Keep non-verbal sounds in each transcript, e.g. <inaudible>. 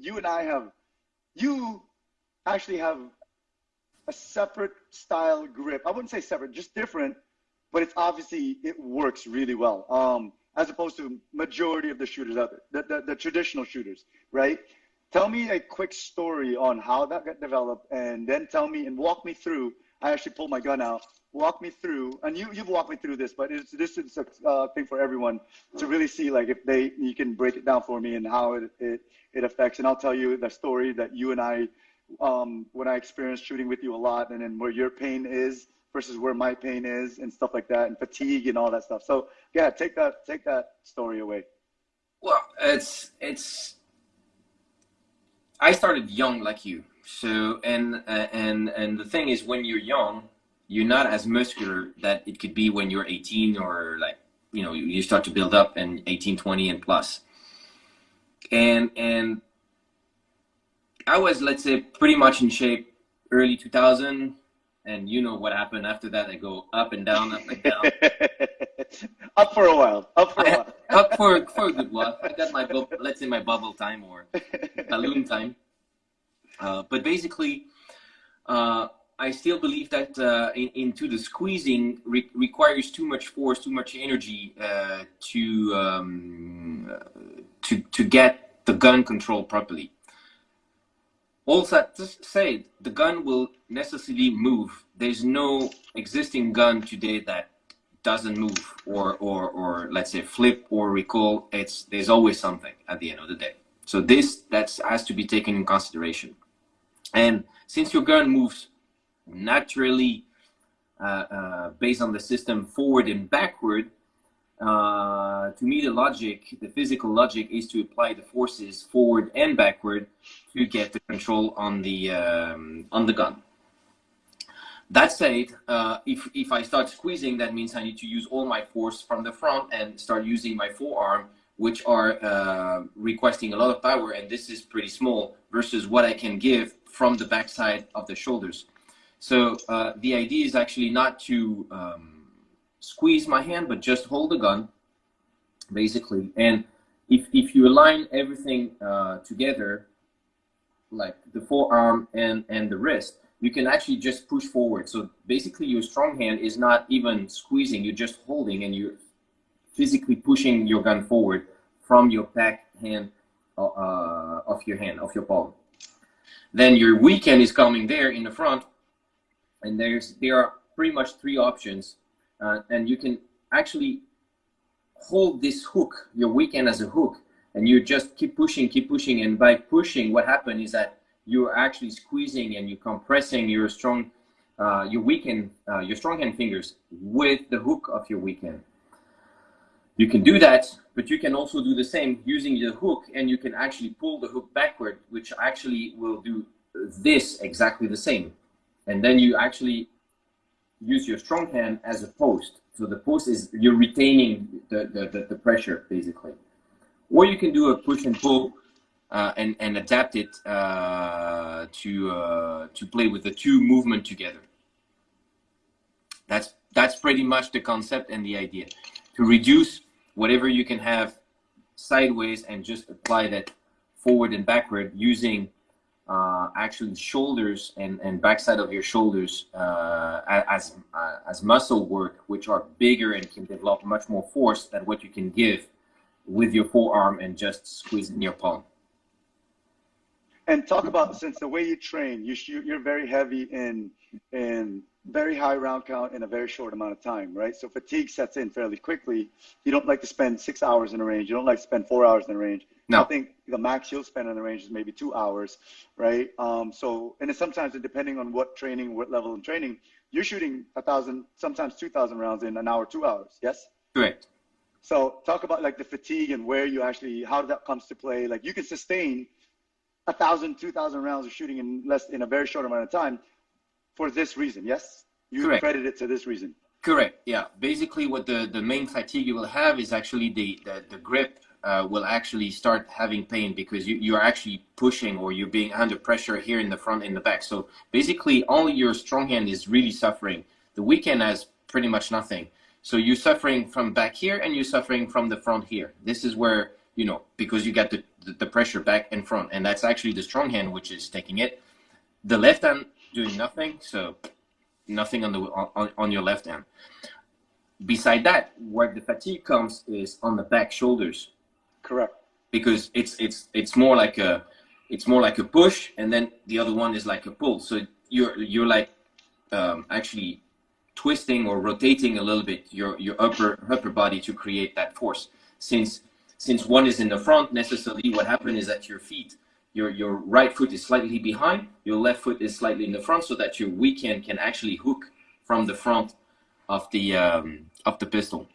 you and I have, you actually have a separate style grip. I wouldn't say separate, just different, but it's obviously, it works really well. Um, as opposed to majority of the shooters out there, the, the, the traditional shooters, right? Tell me a quick story on how that got developed and then tell me and walk me through. I actually pulled my gun out. Walk me through, and you you've walked me through this, but it's, this is a uh, thing for everyone to really see, like if they you can break it down for me and how it it, it affects. And I'll tell you the story that you and I, um, when I experienced shooting with you a lot, and then where your pain is versus where my pain is and stuff like that and fatigue and all that stuff. So yeah, take that take that story away. Well, it's it's I started young like you. So and uh, and and the thing is when you're young, you're not as muscular that it could be when you're 18 or like you know you start to build up and 18 20 and plus and and i was let's say pretty much in shape early 2000 and you know what happened after that. I go up and down, up and down. <laughs> up for a while. Up for a while. up for for a good while. I got my let's say my bubble time or balloon time. Uh, but basically, uh, I still believe that uh, in, into the squeezing re requires too much force, too much energy uh, to um, to to get the gun control properly. Also, just say the gun will necessarily move. There's no existing gun today that doesn't move or, or, or let's say flip or recoil. It's, there's always something at the end of the day. So this that has to be taken in consideration. And since your gun moves naturally uh, uh, based on the system forward and backward, uh, to me, the logic, the physical logic is to apply the forces forward and backward to get the control on the, um, on the gun. That said, uh, if, if I start squeezing, that means I need to use all my force from the front and start using my forearm, which are uh, requesting a lot of power, and this is pretty small versus what I can give from the backside of the shoulders. So uh, the idea is actually not to um, squeeze my hand, but just hold the gun, basically. And if, if you align everything uh, together, like the forearm and, and the wrist, you can actually just push forward. So basically your strong hand is not even squeezing, you're just holding and you're physically pushing your gun forward from your back hand uh, uh of your hand, of your palm. Then your weak hand is coming there in the front and there's there are pretty much three options uh, and you can actually hold this hook, your weak hand as a hook, and you just keep pushing, keep pushing. And by pushing, what happens is that you're actually squeezing and you're compressing your strong, uh, your weak hand, uh, your strong hand fingers with the hook of your weak hand. You can do that, but you can also do the same using the hook and you can actually pull the hook backward, which actually will do this exactly the same. And then you actually use your strong hand as a post. So the post is you're retaining the, the, the, pressure basically. Or you can do a push and pull uh, and, and adapt it uh, to, uh, to play with the two movement together. That's, that's pretty much the concept and the idea. To reduce whatever you can have sideways and just apply that forward and backward using uh, actually shoulders and, and backside of your shoulders uh, as, uh, as muscle work, which are bigger and can develop much more force than what you can give with your forearm and just squeezing your palm. And talk about since the way you train, you you're very heavy in in very high round count in a very short amount of time, right? So fatigue sets in fairly quickly. You don't like to spend six hours in a range. You don't like to spend four hours in a range. No. I think the max you'll spend in the range is maybe two hours, right? Um, so, and sometimes depending on what training, what level of training, you're shooting a thousand, sometimes 2,000 rounds in an hour, two hours. Yes? Correct. So talk about like the fatigue and where you actually, how that comes to play. Like you can sustain a thousand, two thousand rounds of shooting in less, in a very short amount of time for this reason. Yes? You Correct. credit it to this reason. Correct. Yeah. Basically, what the the main fatigue you will have is actually the the, the grip uh, will actually start having pain because you, you're actually pushing or you're being under pressure here in the front and the back. So basically only your strong hand is really suffering. The weak hand has pretty much nothing. So you're suffering from back here and you're suffering from the front here. This is where, you know, because you got the, the, the pressure back and front, and that's actually the strong hand which is taking it. The left hand doing nothing, so nothing on the on, on your left hand. Beside that, where the fatigue comes is on the back shoulders. Correct. Because it's it's it's more like a it's more like a push, and then the other one is like a pull. So you're you're like um, actually twisting or rotating a little bit your your upper upper body to create that force. Since since one is in the front, necessarily what happens is that your feet your your right foot is slightly behind, your left foot is slightly in the front, so that your weak hand can actually hook from the front of the um, of the pistol.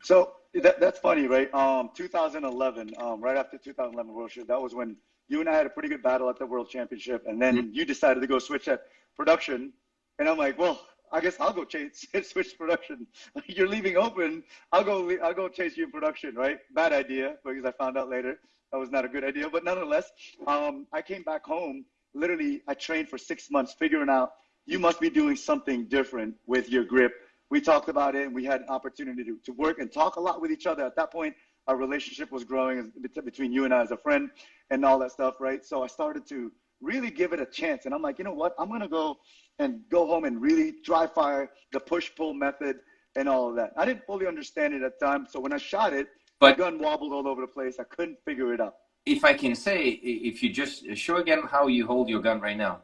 So that, that's funny, right? Um, 2011, um, right after 2011 World Championship, that was when you and I had a pretty good battle at the World Championship, and then mm-hmm. you decided to go switch at production, and I'm like, well, I guess I'll go <laughs> chase switch production. <laughs> You're leaving open. I'll go. I'll go chase you in production, right? Bad idea because I found out later that was not a good idea. But nonetheless, um, I came back home. Literally, I trained for six months figuring out you must be doing something different with your grip. We talked about it and we had an opportunity to, to work and talk a lot with each other. At that point, our relationship was growing between you and I as a friend and all that stuff, right? So I started to really give it a chance. And I'm like, you know what? I'm going to go and go home and really dry fire the push pull method and all of that. I didn't fully understand it at the time. So when I shot it, but the gun wobbled all over the place. I couldn't figure it out. If I can say, if you just show again how you hold your gun right now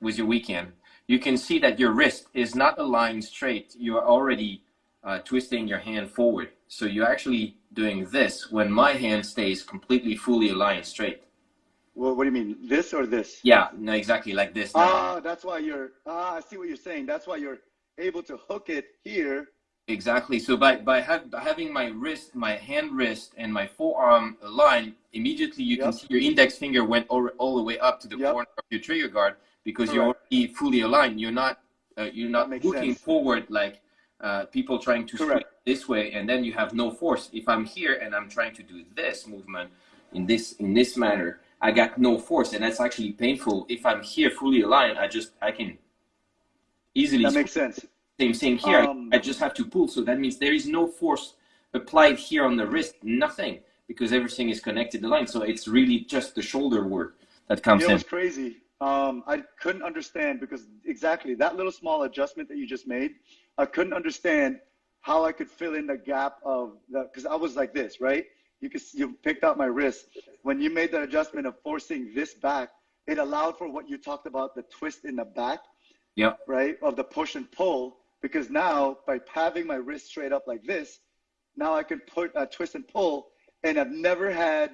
with your weak hand, you can see that your wrist is not aligned straight. You are already uh, twisting your hand forward. So you're actually doing this when my hand stays completely fully aligned straight. Well, what do you mean? This or this? Yeah, no, exactly like this. Ah, that's why you're, ah, I see what you're saying. That's why you're able to hook it here Exactly. So by by, have, by, having my wrist, my hand wrist, and my forearm aligned, immediately you yep. can see your index finger went all, all the way up to the yep. corner of your trigger guard because Correct. you're already fully aligned. You're not uh, you're not looking sense. forward like uh, people trying to swing this way, and then you have no force. If I'm here and I'm trying to do this movement in this in this manner, I got no force, and that's actually painful. If I'm here fully aligned, I just I can easily. That makes sense same thing here. Um, I just have to pull. So that means there is no force applied here on the wrist, nothing, because everything is connected to the line. So it's really just the shoulder work that comes in. It was crazy. Um, I couldn't understand because exactly that little small adjustment that you just made, I couldn't understand how I could fill in the gap of the, because I was like this, right? You could, you picked out my wrist. When you made the adjustment of forcing this back, it allowed for what you talked about, the twist in the back. Yeah. Right? Of the push and pull because now by having my wrist straight up like this, now I can put uh, twist and pull, and I've never had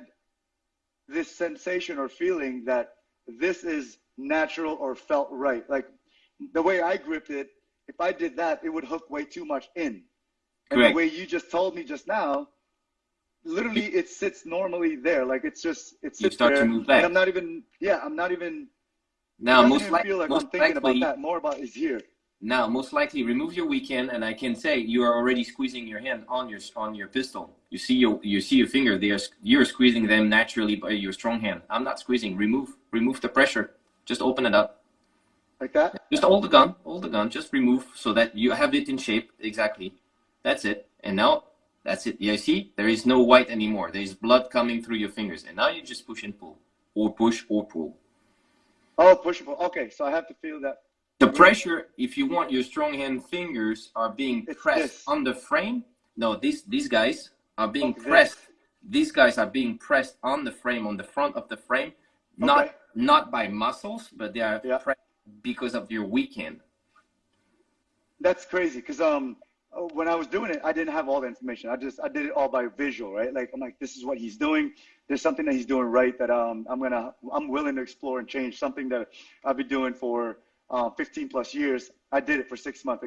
this sensation or feeling that this is natural or felt right. Like the way I gripped it, if I did that, it would hook way too much in. And Correct. the way you just told me just now, literally it sits normally there. Like it's just it sits there. To move back. And I'm not even yeah, I'm not even now most, like most I'm thinking likely, about that. More about is here. Now, most likely, remove your weak hand, and I can say you are already squeezing your hand on your on your pistol. You see your you see your finger. They are you're squeezing them naturally by your strong hand. I'm not squeezing. Remove remove the pressure. Just open it up. Like that. Just hold the gun. Hold the gun. Just remove so that you have it in shape. Exactly. That's it. And now that's it. You see, there is no white anymore. There is blood coming through your fingers, and now you just push and pull, or push or pull. Oh, push and pull. Okay, so I have to feel that the pressure, if you want your strong hand fingers are being pressed on the frame. No, these these guys are being okay. pressed. These guys are being pressed on the frame, on the front of the frame, okay. not not by muscles, but they are yeah. pressed because of your weak hand. That's crazy because um when I was doing it, I didn't have all the information. I just I did it all by visual, right? Like I'm like, this is what he's doing. There's something that he's doing right that um I'm gonna I'm willing to explore and change. Something that I've been doing for uh, 15 plus years. I did it for six months.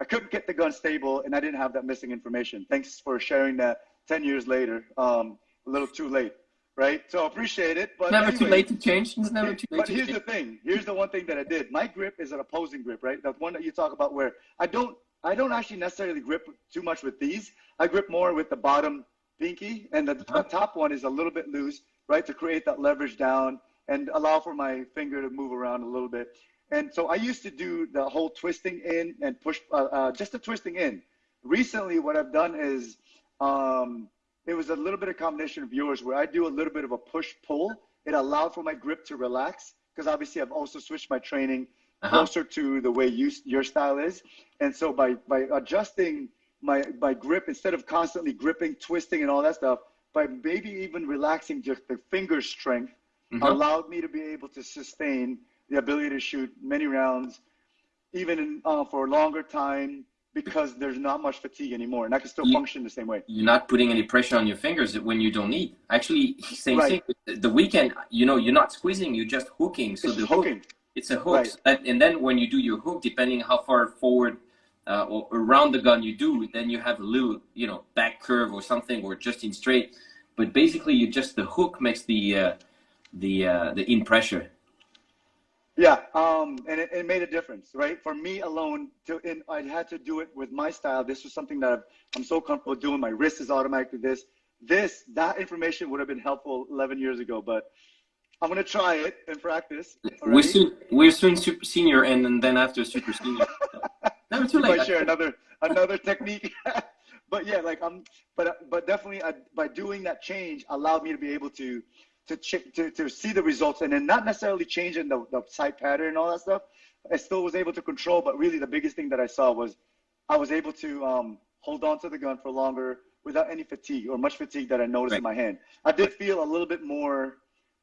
I couldn't get the gun stable, and I didn't have that missing information. Thanks for sharing that. 10 years later, um, a little too late, right? So I appreciate it. But never anyway, too late to change. It's never too late. But here's change. the thing. Here's the one thing that I did. My grip is an opposing grip, right? The one that you talk about, where I don't, I don't actually necessarily grip too much with these. I grip more with the bottom pinky, and the, uh-huh. the top one is a little bit loose, right, to create that leverage down and allow for my finger to move around a little bit. And so I used to do the whole twisting in and push, uh, uh, just the twisting in. Recently, what I've done is um, it was a little bit of combination of yours where I do a little bit of a push pull. It allowed for my grip to relax because obviously I've also switched my training uh-huh. closer to the way you your style is, and so by by adjusting my my grip instead of constantly gripping, twisting, and all that stuff, by maybe even relaxing just the finger strength, mm-hmm. allowed me to be able to sustain the ability to shoot many rounds, even in, uh, for a longer time because there's not much fatigue anymore, and I can still you, function the same way. You're not putting any pressure on your fingers when you don't need. Actually, <laughs> same right. thing. The weak hand, you know, you're not squeezing, you're just hooking. So it's the hooking. Hook, it's a hook, right. and then when you do your hook, depending how far forward uh, or around the gun you do, then you have a little, you know, back curve or something, or just in straight. But basically, you just the hook makes the uh, the uh, the in pressure yeah, um, and it, it, made a difference, right? For me alone, to, and I had to do it with my style. This was something that i am so comfortable doing. My wrist is automatically this. This, that information would have been helpful 11 years ago, but I'm gonna try it and practice. We're soon, we're soon super senior, and, then after super senior. <laughs> Never too late. Might share another another technique. <laughs> but yeah, like I'm, but but definitely I, by doing that change allowed me to be able to to, ch- to, to see the results and then not necessarily changing the, the sight pattern and all that stuff. I still was able to control, but really the biggest thing that I saw was I was able to um, hold on to the gun for longer without any fatigue or much fatigue that I noticed right. in my hand. I did feel a little bit more,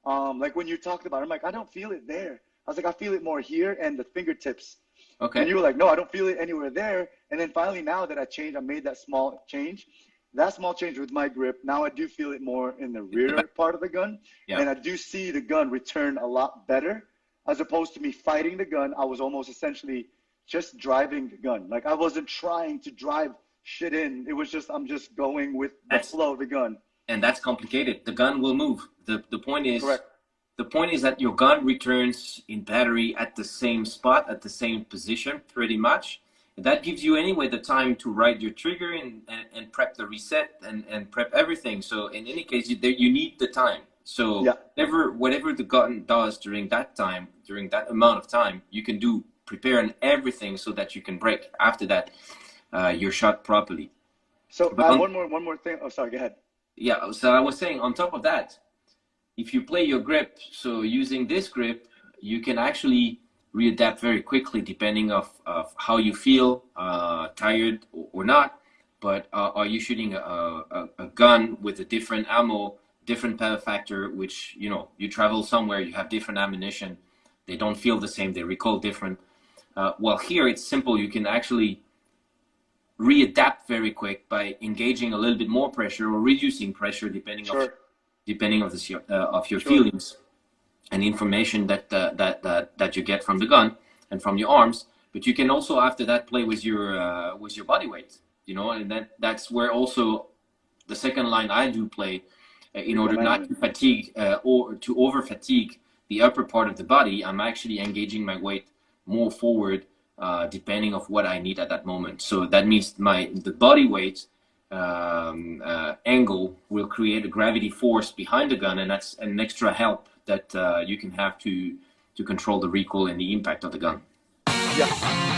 um, like when you talked about it, I'm like, I don't feel it there. I was like, I feel it more here and the fingertips. Okay. And you were like, no, I don't feel it anywhere there. And then finally, now that I changed, I made that small change that small change with my grip, now I do feel it more in the rear part of the gun. Yeah. And I do see the gun return a lot better as opposed to me fighting the gun. I was almost essentially just driving the gun. Like I wasn't trying to drive shit in. It was just, I'm just going with the that's, flow of the gun. And that's complicated. The gun will move. The, the point is, Correct. the point is that your gun returns in battery at the same spot, at the same position, pretty much that gives you anyway the time to write your trigger and, and, and, prep the reset and, and prep everything. So in any case, you, you need the time. So yeah. whatever, whatever the gun does during that time, during that amount of time, you can do prepare and everything so that you can break after that, uh, you're shot properly. So uh, on, one more, one more thing. Oh, sorry, go ahead. Yeah. So I was saying on top of that, if you play your grip, so using this grip, you can actually readapt very quickly depending of, of how you feel, uh, tired or, not. But uh, are you shooting a, a, a, gun with a different ammo, different power factor, which, you know, you travel somewhere, you have different ammunition, they don't feel the same, they recall different. Uh, well, here it's simple. You can actually readapt very quick by engaging a little bit more pressure or reducing pressure depending sure. of depending of the uh, of your sure. feelings and information that, uh, that, that, that you get from the gun and from your arms. But you can also after that play with your uh, with your body weight, you know, and that that's where also the second line I do play uh, in order not to fatigue uh, or to over fatigue the upper part of the body. I'm actually engaging my weight more forward uh, depending of what I need at that moment. So that means my the body weight um, uh, angle will create a gravity force behind the gun, and that's an extra help that uh, you can have to to control the recoil and the impact of the gun. Yeah.